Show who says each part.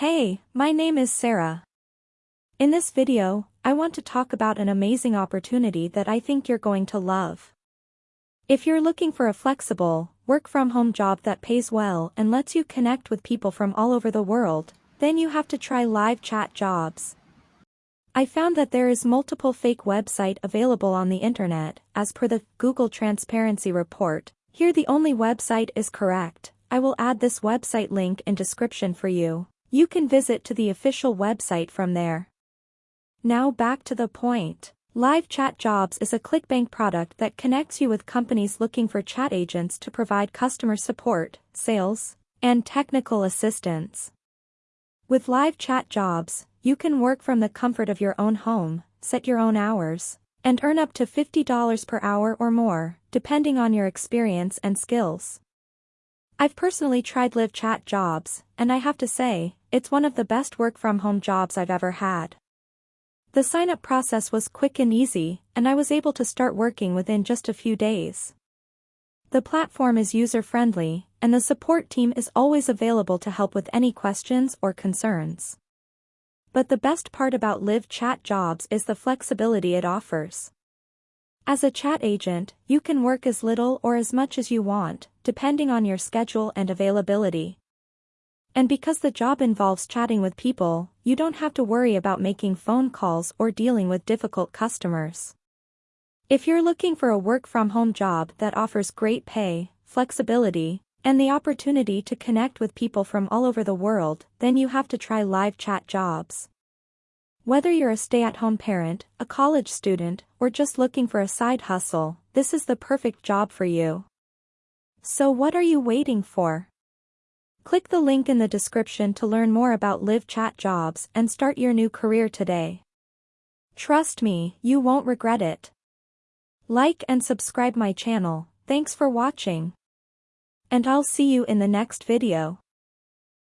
Speaker 1: Hey, my name is Sarah. In this video, I want to talk about an amazing opportunity that I think you're going to love. If you're looking for a flexible, work-from-home job that pays well and lets you connect with people from all over the world, then you have to try live chat jobs. I found that there is multiple fake website available on the internet, as per the Google Transparency Report, here the only website is correct, I will add this website link in description for you, you can visit to the official website from there. Now back to the point. Live Chat Jobs is a ClickBank product that connects you with companies looking for chat agents to provide customer support, sales, and technical assistance. With Live Chat Jobs, you can work from the comfort of your own home, set your own hours, and earn up to $50 per hour or more, depending on your experience and skills. I've personally tried Live Chat jobs, and I have to say, it's one of the best work-from-home jobs I've ever had. The sign-up process was quick and easy, and I was able to start working within just a few days. The platform is user-friendly, and the support team is always available to help with any questions or concerns. But the best part about Live Chat Jobs is the flexibility it offers. As a chat agent, you can work as little or as much as you want, depending on your schedule and availability. And because the job involves chatting with people, you don't have to worry about making phone calls or dealing with difficult customers. If you're looking for a work-from-home job that offers great pay, flexibility, and the opportunity to connect with people from all over the world, then you have to try live chat jobs. Whether you're a stay-at-home parent, a college student, or just looking for a side hustle, this is the perfect job for you. So what are you waiting for? Click the link in the description to learn more about live chat jobs and start your new career today. Trust me, you won't regret it. Like and subscribe my channel, thanks for watching. And I'll see you in the next video.